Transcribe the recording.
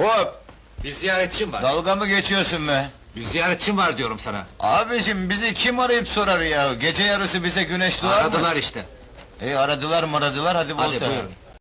Hop! Bir ziyaretçim var. Dalga mı geçiyorsun be? Bir ziyaretçim var diyorum sana. Abicim bizi kim arayıp sorar ya? Gece yarısı bize güneş doğar mı? Aradılar işte. E aradılar mı aradılar hadi Hadi volta. buyurun.